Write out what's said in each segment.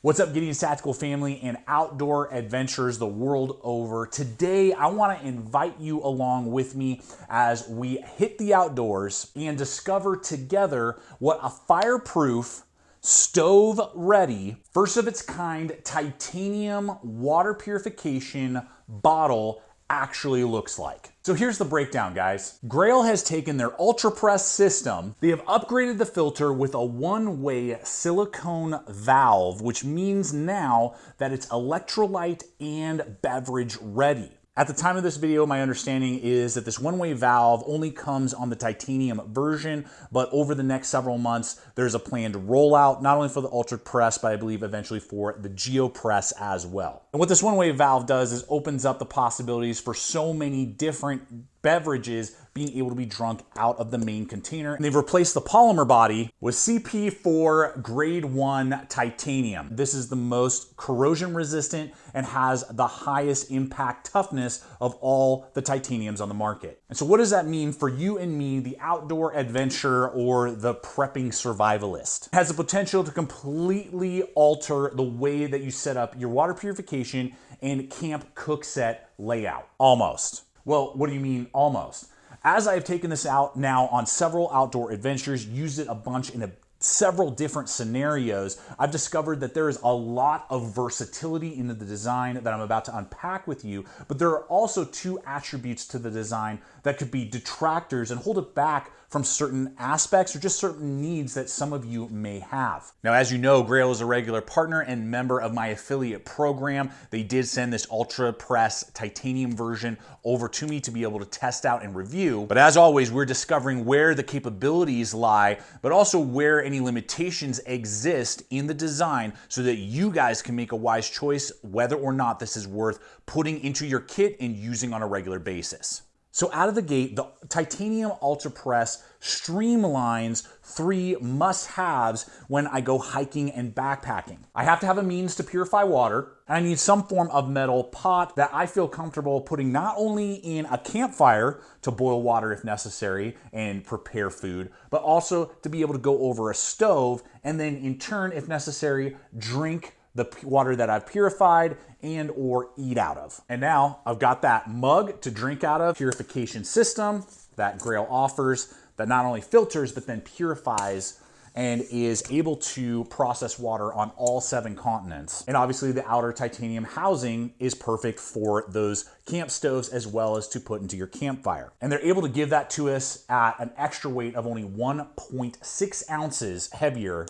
What's up, Gideon's Tactical family and outdoor adventures the world over? Today, I want to invite you along with me as we hit the outdoors and discover together what a fireproof, stove ready, first of its kind titanium water purification bottle actually looks like. So here's the breakdown, guys. Grayl has taken their Ultra Press system. They have upgraded the filter with a one-way silicone valve, which means now that it's electrolyte and beverage ready. At the time of this video, my understanding is that this one-way valve only comes on the titanium version, but over the next several months, there's a planned rollout, not only for the Ultra Press, but I believe eventually for the GeoPress as well. And what this one-way valve does is opens up the possibilities for so many different beverages being able to be drunk out of the main container. And they've replaced the polymer body with CP4 grade 1 titanium. This is the most corrosion resistant and has the highest impact toughness of all the titaniums on the market. And so what does that mean for you and me, the outdoor adventurer or the prepping survivalist? It has the potential to completely alter the way that you set up your water purification and camp cook set layout. Almost. Well, what do you mean almost? As I've taken this out now on several outdoor adventures, used it a bunch in a several different scenarios, I've discovered that there is a lot of versatility in the design that I'm about to unpack with you, but there are also two attributes to the design that could be detractors and hold it back from certain aspects or just certain needs that some of you may have. Now, as you know, Grayl is a regular partner and member of my affiliate program. They did send this Ultra Press titanium version over to me to be able to test out and review. But as always, we're discovering where the capabilities lie, but also where any limitations exist in the design so that you guys can make a wise choice whether or not this is worth putting into your kit and using on a regular basis. So out of the gate, the Titanium Ultra Press streamlines three must-haves when I go hiking and backpacking. I have to have a means to purify water. and I need some form of metal pot that I feel comfortable putting not only in a campfire to boil water if necessary and prepare food, but also to be able to go over a stove and then in turn, if necessary, drink the water that I've purified and or eat out of. And now I've got that mug to drink out of, purification system that Grayl offers that not only filters, but then purifies and is able to process water on all seven continents. And obviously the outer titanium housing is perfect for those camp stoves as well as to put into your campfire. And they're able to give that to us at an extra weight of only 1.6 ounces heavier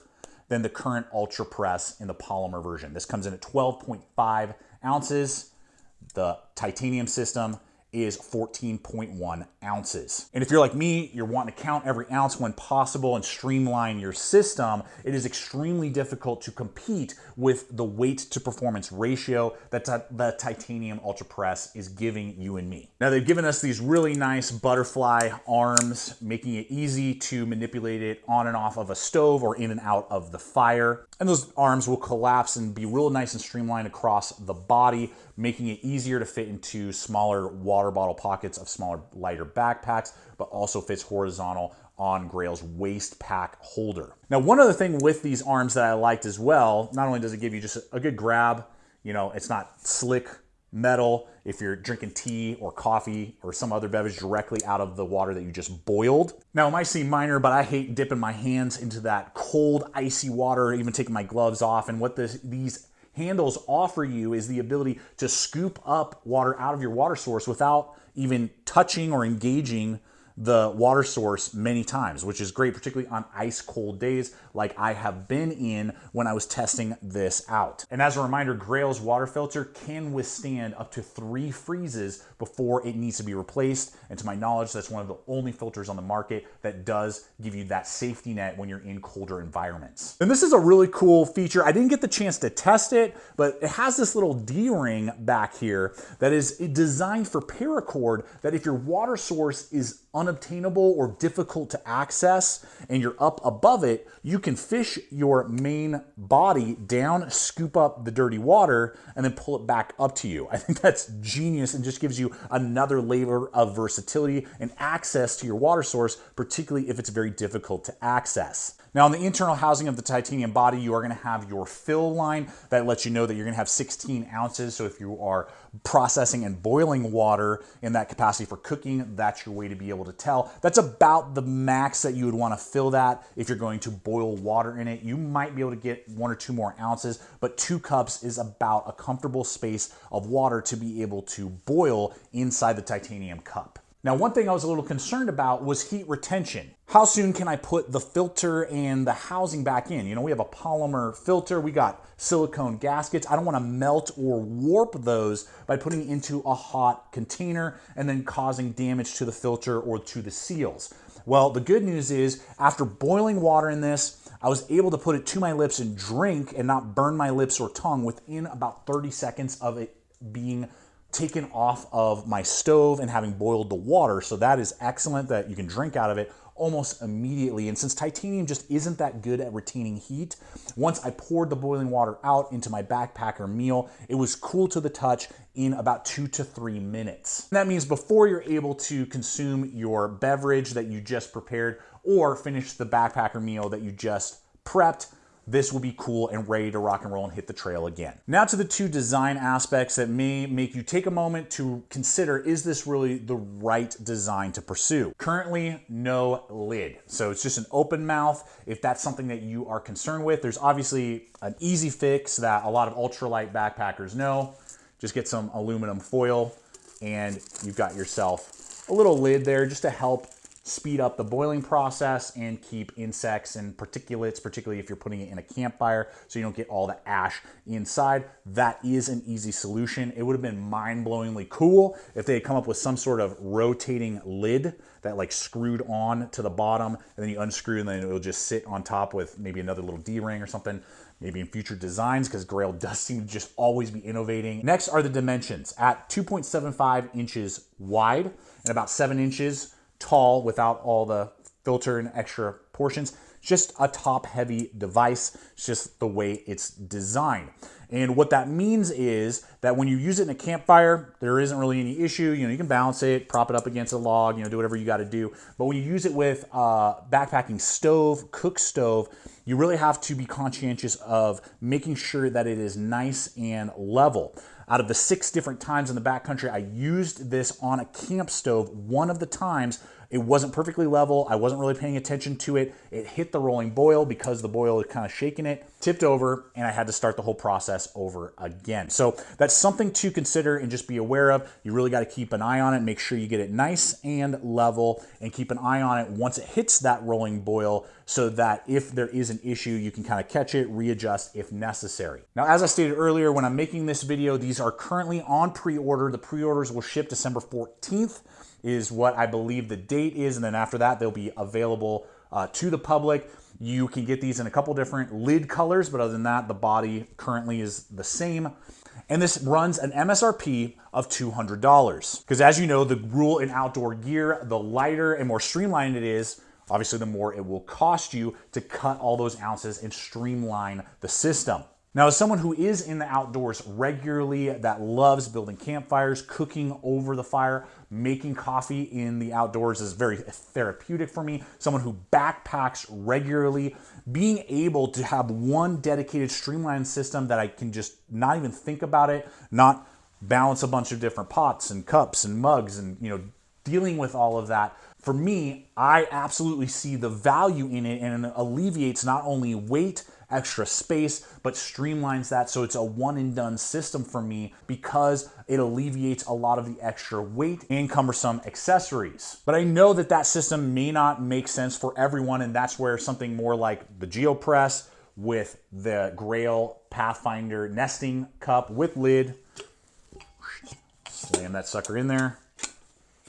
than the current Ultra Press in the polymer version. This comes in at 12.5 ounces. The titanium system is 14.1 ounces. And if you're like me, you're wanting to count every ounce when possible and streamline your system, it is extremely difficult to compete with the weight to performance ratio that the titanium Ultra Press is giving you and me. Now they've given us these really nice butterfly arms, making it easy to manipulate it on and off of a stove or in and out of the fire. And those arms will collapse and be real nice and streamlined across the body, making it easier to fit into smaller water bottle pockets of smaller, lighter backpacks, but also fits horizontal on Grayl's waist pack holder. Now, one other thing with these arms that I liked as well, not only does it give you just a good grab, you know, it's not slick metal if you're drinking tea or coffee or some other beverage directly out of the water that you just boiled. Now, it might seem minor, but I hate dipping my hands into that cold, icy water, even taking my gloves off. And what this, these handles offer you is the ability to scoop up water out of your water source without even touching or engaging the water source many times, which is great, particularly on ice cold days like I have been in when I was testing this out. And as a reminder, Grayl's water filter can withstand up to three freezes before it needs to be replaced. And to my knowledge, that's one of the only filters on the market that does give you that safety net when you're in colder environments. And this is a really cool feature. I didn't get the chance to test it, but it has this little D-ring back here that is designed for paracord that if your water source is unobtainable or difficult to access and you're up above it, you can fish your main body down, scoop up the dirty water, and then pull it back up to you. I think that's genius and just gives you another layer of versatility and access to your water source, particularly if it's very difficult to access. Now on the internal housing of the titanium body, you are gonna have your fill line that lets you know that you're gonna have 16 ounces. So if you are processing and boiling water in that capacity for cooking, that's your way to be able to tell. That's about the max that you would wanna fill that if you're going to boil water in it. You might be able to get one or two more ounces, but two cups is about a comfortable space of water to be able to boil inside the titanium cup. Now, one thing I was a little concerned about was heat retention. How soon can I put the filter and the housing back in? You know, we have a polymer filter, we got silicone gaskets. I don't wanna melt or warp those by putting into a hot container and then causing damage to the filter or to the seals. Well, the good news is after boiling water in this, I was able to put it to my lips and drink and not burn my lips or tongue within about 30 seconds of it being taken off of my stove and having boiled the water. So that is excellent that you can drink out of it almost immediately. And since titanium just isn't that good at retaining heat, once I poured the boiling water out into my backpacker meal, it was cool to the touch in about two to three minutes. And that means before you're able to consume your beverage that you just prepared or finish the backpacker meal that you just prepped, this will be cool and ready to rock and roll and hit the trail again. Now to the two design aspects that may make you take a moment to consider, is this really the right design to pursue? Currently, no lid. So it's just an open mouth. If that's something that you are concerned with, there's obviously an easy fix that a lot of ultralight backpackers know. Just get some aluminum foil and you've got yourself a little lid there just to help speed up the boiling process and keep insects and particulates, particularly if you're putting it in a campfire so you don't get all the ash inside. That is an easy solution. It would have been mind-blowingly cool if they had come up with some sort of rotating lid that like screwed on to the bottom and then you unscrew and then it'll just sit on top with maybe another little D-ring or something maybe in future designs because Grayl does seem to just always be innovating. Next are the dimensions. At 2.75 inches wide and about seven inches tall without all the filter and extra portions. Just a top heavy device. It's just the way it's designed. And what that means is that when you use it in a campfire, there isn't really any issue. You know, you can balance it, prop it up against a log, you know, do whatever you got to do. But when you use it with a backpacking stove, cook stove, you really have to be conscientious of making sure that it is nice and level. Out of the six different times in the backcountry I used this on a camp stove, one of the times it wasn't perfectly level. I wasn't really paying attention to it. It hit the rolling boil because the boil had kind of shaken it, tipped over, and I had to start the whole process over again. So that's something to consider and just be aware of. You really got to keep an eye on it, make sure you get it nice and level, and keep an eye on it once it hits that rolling boil so that if there is an issue, you can kind of catch it, readjust if necessary. Now, as I stated earlier, when I'm making this video, these are currently on pre-order. The pre-orders will ship December 14th is what I believe the date is. And then after that, they'll be available uh, to the public. You can get these in a couple different lid colors, but other than that, the body currently is the same. And this runs an MSRP of $200. Because as you know, the rule in outdoor gear, the lighter and more streamlined it is, obviously the more it will cost you to cut all those ounces and streamline the system. Now, as someone who is in the outdoors regularly, that loves building campfires, cooking over the fire, making coffee in the outdoors is very therapeutic for me. Someone who backpacks regularly, being able to have one dedicated streamlined system that I can just not even think about it, not balance a bunch of different pots and cups and mugs and, you know, dealing with all of that. For me, I absolutely see the value in it and it alleviates not only weight, extra space, but streamlines that so it's a one and done system for me because it alleviates a lot of the extra weight and cumbersome accessories. But I know that that system may not make sense for everyone, and that's where something more like the GeoPress with the Grayl Pathfinder nesting cup with lid, slam that sucker in there,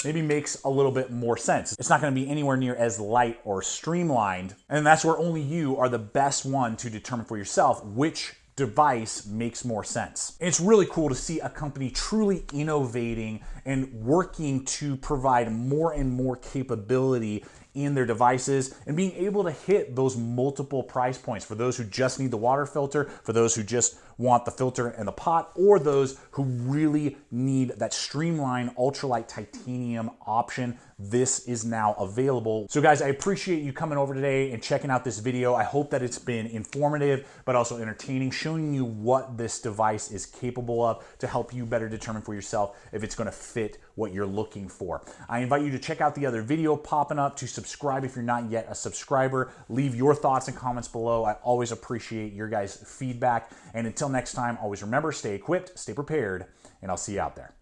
maybe makes a little bit more sense. It's not gonna be anywhere near as light or streamlined. And that's where only you are the best one to determine for yourself which device makes more sense. It's really cool to see a company truly innovating and working to provide more and more capability in their devices and being able to hit those multiple price points for those who just need the water filter, for those who just want the filter and the pot, or those who really need that streamlined ultralight titanium option this is now available. So guys, I appreciate you coming over today and checking out this video. I hope that it's been informative, but also entertaining, showing you what this device is capable of to help you better determine for yourself if it's gonna fit what you're looking for. I invite you to check out the other video popping up, to subscribe if you're not yet a subscriber. Leave your thoughts and comments below. I always appreciate your guys' feedback. And until next time, always remember, stay equipped, stay prepared, and I'll see you out there.